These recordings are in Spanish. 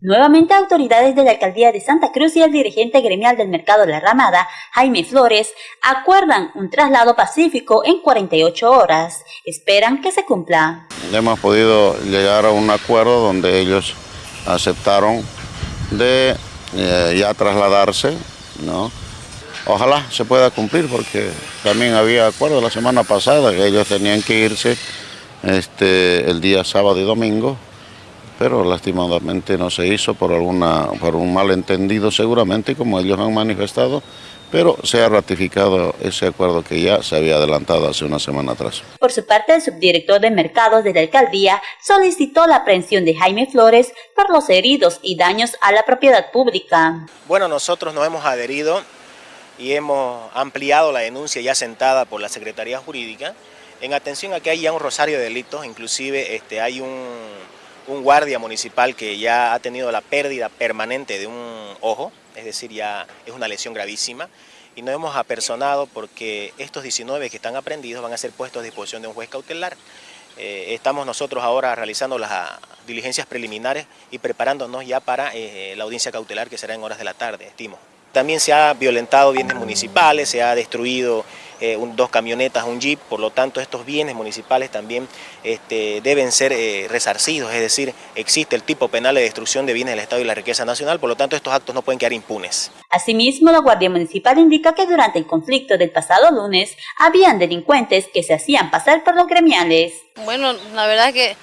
Nuevamente autoridades de la alcaldía de Santa Cruz y el dirigente gremial del mercado la Ramada, Jaime Flores, acuerdan un traslado pacífico en 48 horas. Esperan que se cumpla. Hemos podido llegar a un acuerdo donde ellos aceptaron de eh, ya trasladarse, ¿no? Ojalá se pueda cumplir porque también había acuerdo la semana pasada que ellos tenían que irse este, el día sábado y domingo pero lastimadamente no se hizo por, alguna, por un malentendido seguramente, como ellos han manifestado, pero se ha ratificado ese acuerdo que ya se había adelantado hace una semana atrás. Por su parte, el subdirector de mercados de la alcaldía solicitó la aprehensión de Jaime Flores por los heridos y daños a la propiedad pública. Bueno, nosotros nos hemos adherido y hemos ampliado la denuncia ya sentada por la Secretaría Jurídica en atención a que hay ya un rosario de delitos, inclusive este, hay un un guardia municipal que ya ha tenido la pérdida permanente de un ojo, es decir, ya es una lesión gravísima, y nos hemos apersonado porque estos 19 que están aprendidos van a ser puestos a disposición de un juez cautelar. Eh, estamos nosotros ahora realizando las ah, diligencias preliminares y preparándonos ya para eh, la audiencia cautelar que será en horas de la tarde, estimo. También se ha violentado bienes municipales, se ha destruido eh, dos camionetas, un jeep, por lo tanto estos bienes municipales también este, deben ser eh, resarcidos, es decir, existe el tipo penal de destrucción de bienes del Estado y la riqueza nacional, por lo tanto estos actos no pueden quedar impunes. Asimismo, la Guardia Municipal indica que durante el conflicto del pasado lunes habían delincuentes que se hacían pasar por los gremiales. Bueno, la verdad que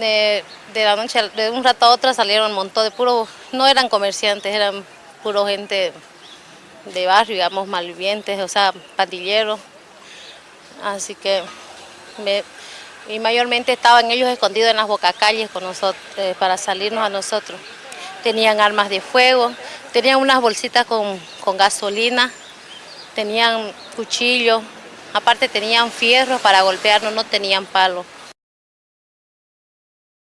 de, la noche, de un rato a otro salieron un montón de puro, no eran comerciantes, eran puro gente de barrio, digamos, malvivientes, o sea, pandilleros. Así que, y mayormente estaban ellos escondidos en las bocacalles eh, para salirnos a nosotros. Tenían armas de fuego, tenían unas bolsitas con, con gasolina, tenían cuchillos, aparte tenían fierros para golpearnos, no tenían palos.